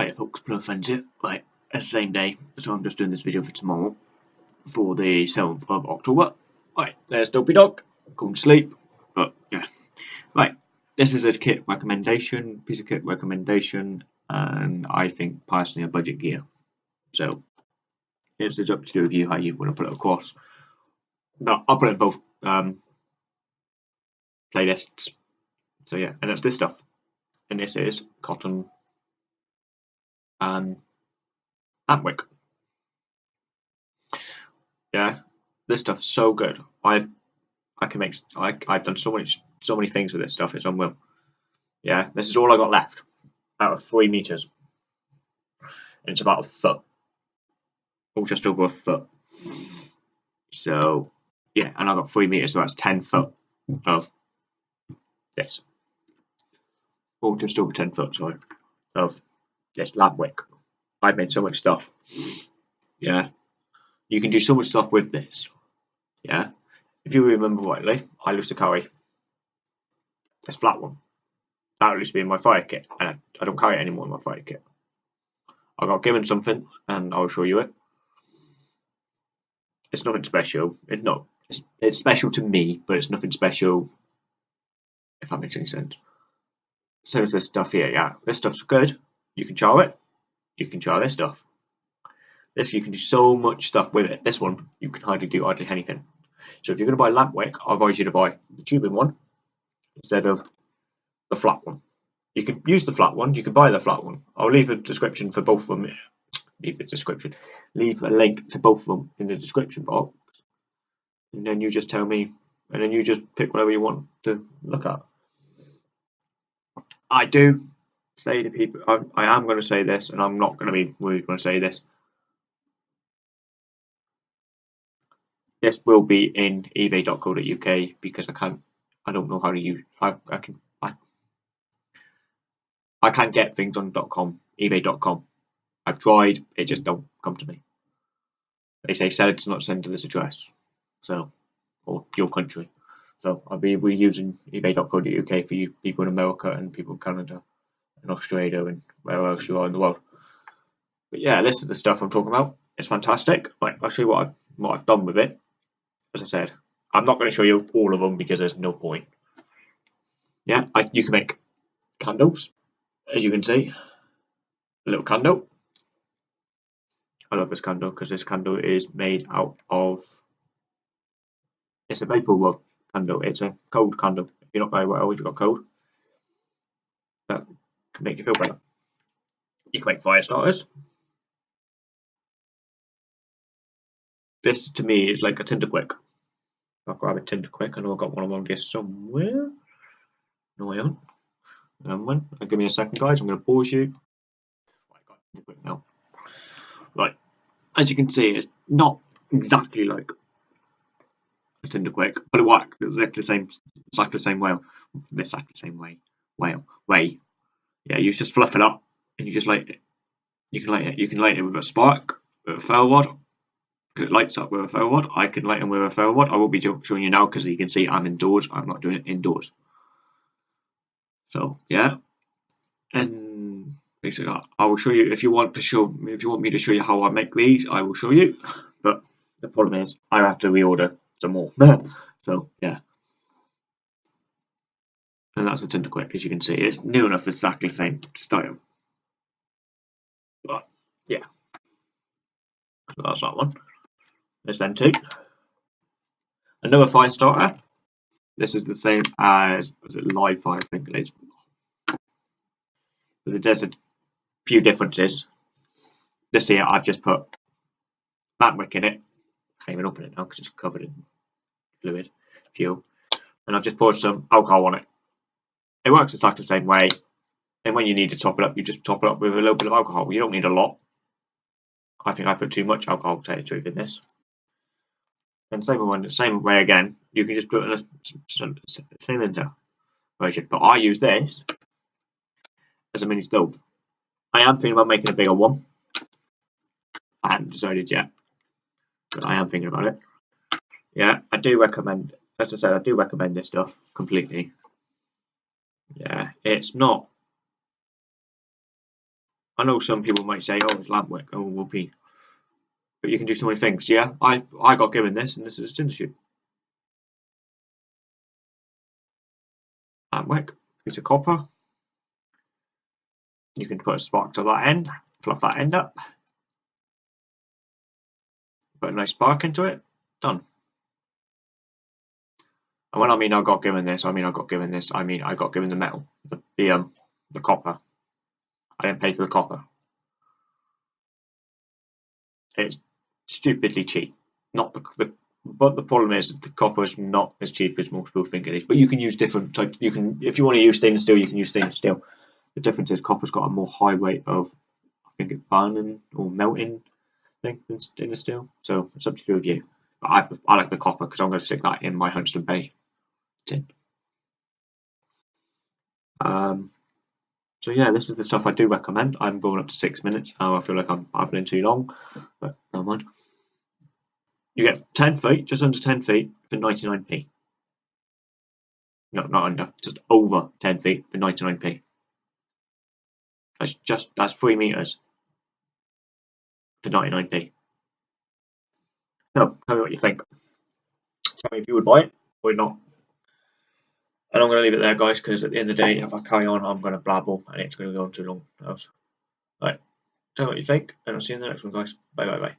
Right, folks, no offense it. Right, it's the same day, so I'm just doing this video for tomorrow, for the 7th of October. Right, there's Dopey Dog, going to sleep, but yeah. Right, this is a kit recommendation, piece of kit recommendation, and I think personally a budget gear. So, it's up to you how you want to put it across. No, I'll put it in both um, playlists. So yeah, and that's this stuff. And this is cotton Um, and Antwick. Yeah, this stuff's so good. I've I can make I I've done so many so many things with this stuff. It's unreal. Yeah, this is all I got left out of three meters. And it's about a foot, or just over a foot. So yeah, and I got three meters, so that's ten foot of this, or just over ten foot, sorry, of this lamp wick. I've made so much stuff. Yeah, you can do so much stuff with this. Yeah, if you remember rightly, I used to carry this flat one. That used to be in my fire kit, and I, I don't carry it anymore in my fire kit. I got given something, and I'll show you it. It's nothing special. It's not. It's, it's special to me, but it's nothing special. If that makes any sense. Same as this stuff here. Yeah, this stuff's good. You can char it. You can char this stuff. This you can do so much stuff with it. This one you can hardly do hardly anything. So if you're going to buy lamp wick, I advise you to buy the tubing one instead of the flat one. You can use the flat one. You can buy the flat one. I'll leave a description for both of them. Leave the description. Leave a link to both of them in the description box, and then you just tell me, and then you just pick whatever you want to look at. I do say to people, I, I am going to say this, and I'm not going to be rude when I say this. This will be in ebay.co.uk because I can't, I don't know how to use, I, I can, I, I can't get things on .com, ebay.com. I've tried, it just don't come to me. They say sell it to not send to this address, so, or your country. So I'll be we're using ebay.co.uk for you people in America and people in Canada and Australia and where else you are in the world. But yeah, this is the stuff I'm talking about. It's fantastic. Right, I'll show you what I've what I've done with it. As I said, I'm not going to show you all of them because there's no point. Yeah, I, you can make candles, as you can see. A little candle. I love this candle because this candle is made out of it's a wood candle. It's a cold candle. If you're not very well, you've got cold, make you feel better. You can make fire starters. This to me is like a Tinder-Quik. I'll grab a Tinder-Quik. I know I've got one around here somewhere. No, I haven't. Um, one. Give me a second, guys. I'm going to pause you. Right, now. Right, as you can see, it's not exactly like a Tinder-Quik, but it works exactly the same, exactly the same way, exactly the same way, whale, way. Yeah, you just fluff it up and you just light it. You can light it. You can light it with a spark, with a ferro rod. It lights up with a ferro rod. I can light it with a ferro rod. I will be showing you now because you can see I'm indoors. I'm not doing it indoors. So yeah, and basically I will show you if you want to show if you want me to show you how I make these. I will show you, but the problem is I have to reorder some more. so yeah. And that's a Tinder-Quik, as you can see. It's new enough exactly the same style. But yeah. So that's that one. There's then two. Another fire starter. This is the same as was it LiveFire, I think it is. But there's a few differences. This here I've just put that wick in it. I can't even open it now because it's covered in fluid, fuel, and I've just poured some alcohol on it. It works exactly the same way, and when you need to top it up, you just top it up with a little bit of alcohol. You don't need a lot. I think I put too much alcohol to tell you the truth in this. And same one, same way again, you can just put in a cylinder version. But I use this as a mini stove. I am thinking about making a bigger one. I haven't decided yet, but I am thinking about it yeah, I do recommend, as I said, I do recommend this stuff completely. It's not, I know some people might say, oh, it's Lampwick, oh, whoopee. But you can do so many things. Yeah, I, I got given this, and this is a tinder shoot. Lampwick, piece of copper. You can put a spark to that end, fluff that end up. Put a nice spark into it, done. And when I mean I got given this, I mean I got given this, I mean I got given the metal, the, the, um, the copper. I didn't pay for the copper. It's stupidly cheap. Not the, the but the problem is the copper is not as cheap as most people think it is. But you can use different types. You can, if you want to use stainless steel, you can use stainless steel. The difference is copper's got a more high rate of, I think it's burning or melting thing than stainless steel. So it's up to you. But I, I like the copper because I'm going to stick that in my Huntsman Bay Um, so yeah, this is the stuff I do recommend. I'm going up to six minutes now. I feel like I'm babbling too long, but never mind. You get 10 feet, just under 10 feet for 99p. No, not under, just over 10 feet for 99p. That's just, that's three meters for 99p. So, tell me what you think. Tell me if you would buy it or not. And I'm going to leave it there, guys, because at the end of the day, if I carry on, I'm going to blabble and it's going to go on too long. Right. Tell me what you think, and I'll see you in the next one, guys. Bye, bye, bye.